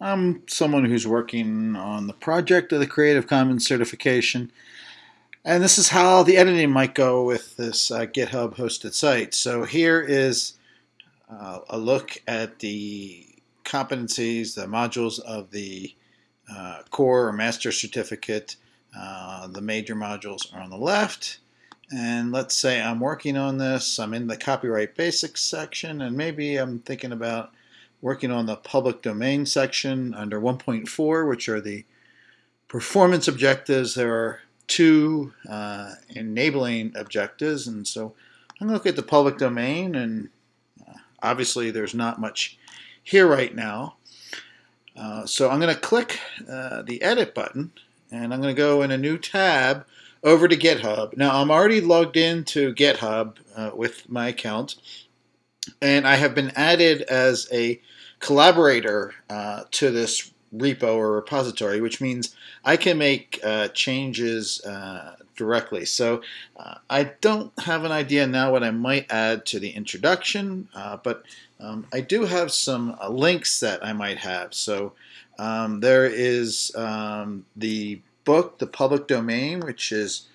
I'm someone who's working on the project of the Creative Commons certification, and this is how the editing might go with this uh, GitHub hosted site. So here is uh, a look at the competencies, the modules of the uh, core or master certificate. Uh, the major modules are on the left. And let's say I'm working on this, I'm in the copyright basics section, and maybe I'm thinking about working on the public domain section under 1.4, which are the performance objectives. There are two uh, enabling objectives, and so I'm going to look at the public domain, and uh, obviously there's not much here right now. Uh, so I'm going to click uh, the edit button, and I'm going to go in a new tab over to GitHub. Now, I'm already logged into GitHub uh, with my account, and I have been added as a collaborator uh, to this repo or repository, which means I can make uh, changes uh, directly. So uh, I don't have an idea now what I might add to the introduction, uh, but um, I do have some links that I might have. So um, there is um, the book, The Public Domain, which is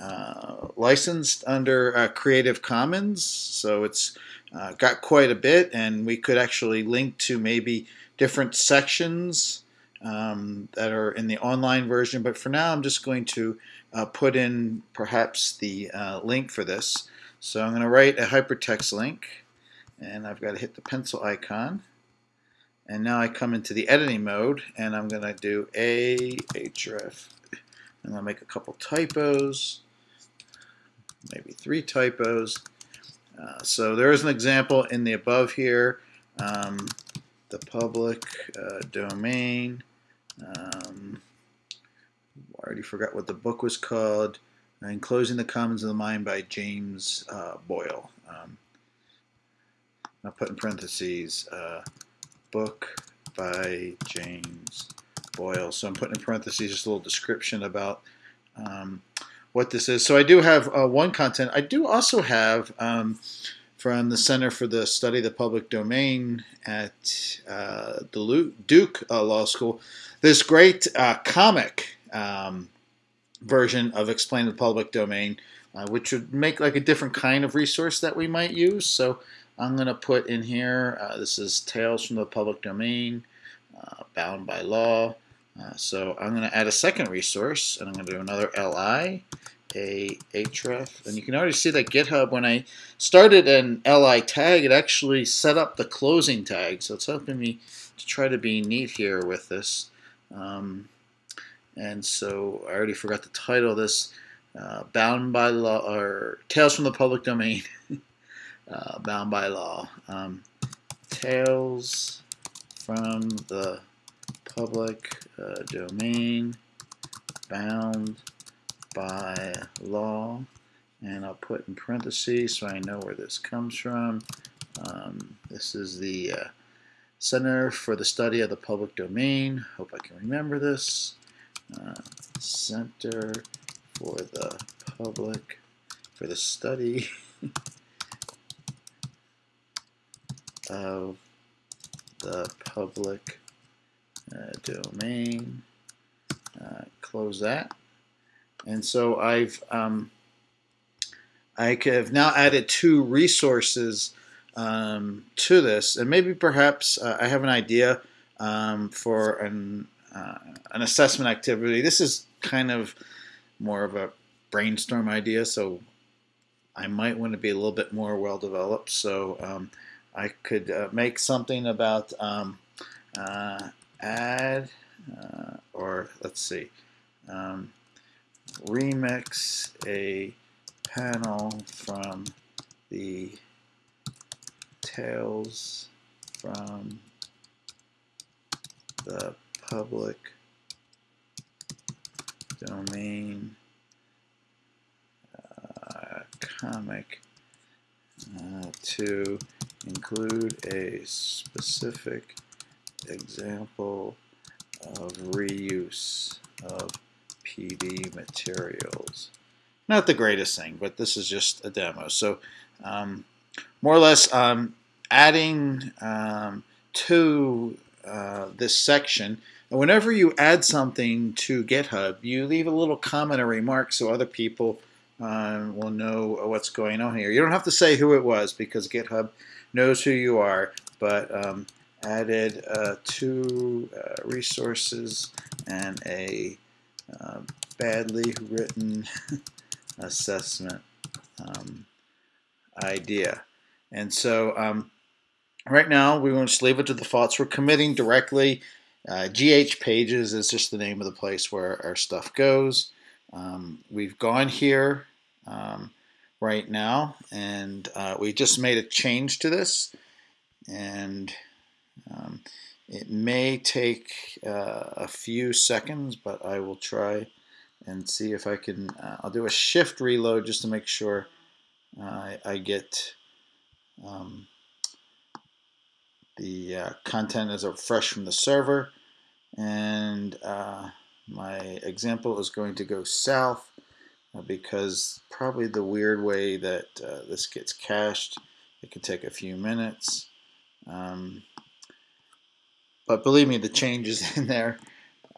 uh, licensed under uh, Creative Commons. So it's uh, got quite a bit, and we could actually link to maybe different sections um, that are in the online version. But for now, I'm just going to uh, put in perhaps the uh, link for this. So I'm going to write a hypertext link, and I've got to hit the pencil icon. And now I come into the editing mode, and I'm going to do a href I'm going to make a couple typos, maybe three typos. Uh, so there is an example in the above here. Um, the public uh, domain. Um, I already forgot what the book was called. Enclosing the Commons of the Mind by James uh, Boyle. Um, I'll put in parentheses, uh, book by James Boyle. So I'm putting in parentheses just a little description about um, what this is. So I do have uh, one content. I do also have um, from the Center for the Study of the Public Domain at uh, the Duke uh, Law School this great uh, comic um, version of Explain the Public Domain, uh, which would make like a different kind of resource that we might use. So I'm going to put in here, uh, this is Tales from the Public Domain, bound by law. Uh, so I'm going to add a second resource, and I'm going to do another li, a href, and you can already see that GitHub, when I started an li tag, it actually set up the closing tag, so it's helping me to try to be neat here with this. Um, and so I already forgot the title this, uh, Bound by Law, or Tales from the Public Domain, uh, Bound by Law. Um, Tales from the public uh, domain bound by law and I'll put in parentheses so I know where this comes from. Um, this is the uh, Center for the Study of the Public Domain. Hope I can remember this. Uh, Center for the Public, for the Study of the Public uh, domain, uh, close that. And so I've um, I have now added two resources um, to this, and maybe perhaps uh, I have an idea um, for an uh, an assessment activity. This is kind of more of a brainstorm idea, so I might want to be a little bit more well developed. So um, I could uh, make something about um, uh, add, uh, or let's see, um, remix a panel from the Tales from the public domain uh, comic uh, to include a specific example of reuse of PD materials. Not the greatest thing, but this is just a demo. So um, more or less um, adding um, two uh, this section. And whenever you add something to GitHub, you leave a little comment or remark so other people uh, will know what's going on here. You don't have to say who it was because GitHub knows who you are, but um, added uh, two uh, resources and a uh, badly written assessment um, idea. And so um, right now we want to just leave it to the thoughts. We're committing directly. Uh, GH Pages is just the name of the place where our stuff goes. Um, we've gone here um, right now and uh, we just made a change to this and um, it may take uh, a few seconds but I will try and see if I can uh, I'll do a shift reload just to make sure uh, I get um, the uh, content is fresh from the server. And uh, my example is going to go south uh, because probably the weird way that uh, this gets cached it could take a few minutes. Um, but believe me the change is in there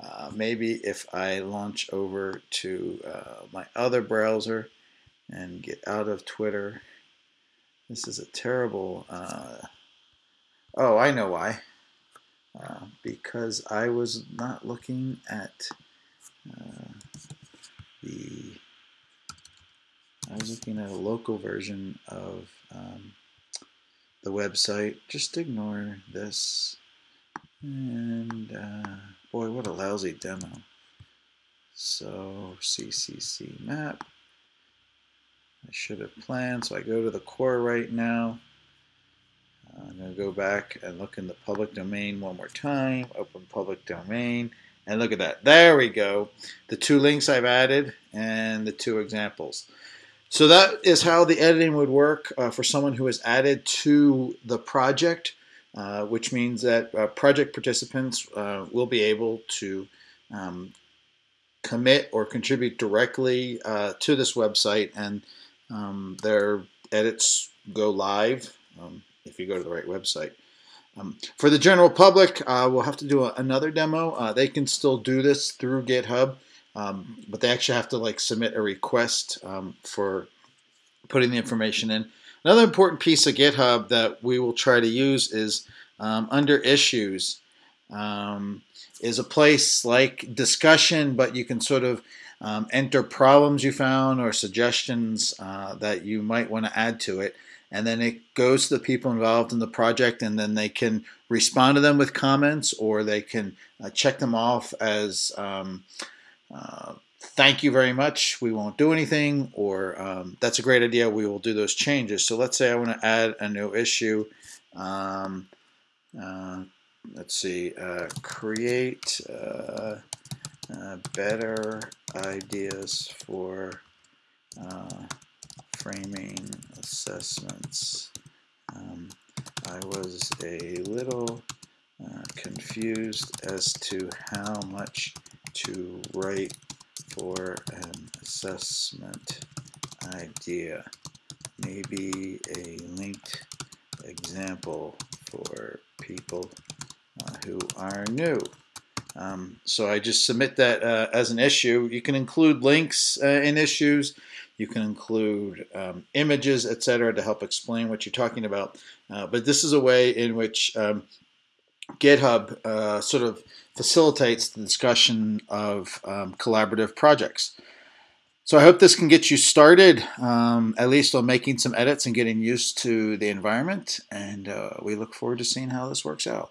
uh, maybe if I launch over to uh, my other browser and get out of Twitter this is a terrible Oh, I know why. Uh, because I was not looking at uh, the. I was looking at a local version of um, the website. Just ignore this. And uh, boy, what a lousy demo. So CCC map. I should have planned. So I go to the core right now. I'm going to go back and look in the public domain one more time. Open public domain. And look at that. There we go. The two links I've added and the two examples. So that is how the editing would work uh, for someone who is added to the project, uh, which means that uh, project participants uh, will be able to um, commit or contribute directly uh, to this website and um, their edits go live. Um, if you go to the right website. Um, for the general public, uh, we'll have to do a, another demo. Uh, they can still do this through GitHub, um, but they actually have to like submit a request um, for putting the information in. Another important piece of GitHub that we will try to use is um, under issues. Um, is a place like discussion, but you can sort of um, enter problems you found or suggestions uh, that you might want to add to it. And then it goes to the people involved in the project and then they can respond to them with comments or they can uh, check them off as um, uh, thank you very much. We won't do anything or um, that's a great idea. We will do those changes. So let's say I want to add a new issue. Um, uh, let's see uh, create uh, uh, better ideas for framing assessments. Um, I was a little uh, confused as to how much to write for an assessment idea. Maybe a linked example for people uh, who are new. Um, so I just submit that uh, as an issue. You can include links uh, in issues. You can include um, images, etc., to help explain what you're talking about. Uh, but this is a way in which um, GitHub uh, sort of facilitates the discussion of um, collaborative projects. So I hope this can get you started, um, at least on making some edits and getting used to the environment. And uh, we look forward to seeing how this works out.